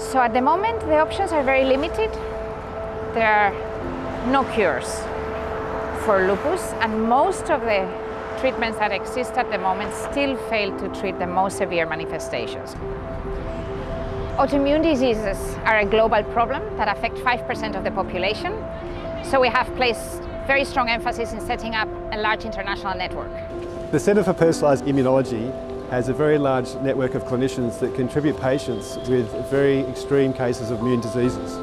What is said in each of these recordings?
So at the moment, the options are very limited. There are no cures for lupus, and most of the treatments that exist at the moment still fail to treat the most severe manifestations. Autoimmune diseases are a global problem that affect 5% of the population, so we have placed very strong emphasis in setting up a large international network. The Centre for Personalised Immunology has a very large network of clinicians that contribute patients with very extreme cases of immune diseases.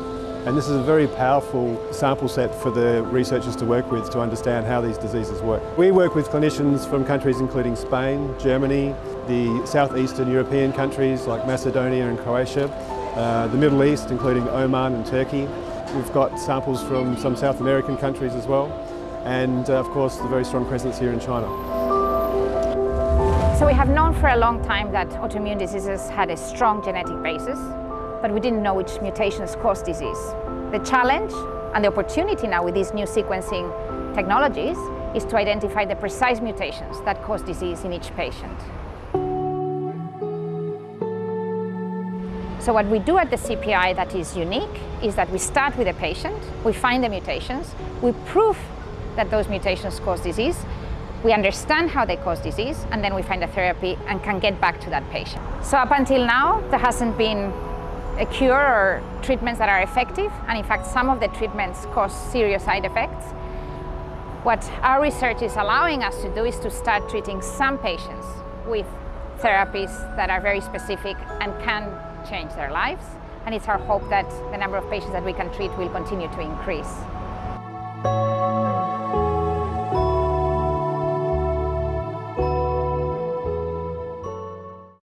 And this is a very powerful sample set for the researchers to work with to understand how these diseases work. We work with clinicians from countries including Spain, Germany, the southeastern European countries like Macedonia and Croatia, uh, the Middle East including Oman and Turkey. We've got samples from some South American countries as well and uh, of course the very strong presence here in China. So we have known for a long time that autoimmune diseases had a strong genetic basis but we didn't know which mutations cause disease. The challenge and the opportunity now with these new sequencing technologies is to identify the precise mutations that cause disease in each patient. So what we do at the CPI that is unique is that we start with a patient, we find the mutations, we prove that those mutations cause disease, we understand how they cause disease, and then we find a therapy and can get back to that patient. So up until now, there hasn't been a cure or treatments that are effective, and in fact some of the treatments cause serious side effects. What our research is allowing us to do is to start treating some patients with therapies that are very specific and can change their lives. And it's our hope that the number of patients that we can treat will continue to increase.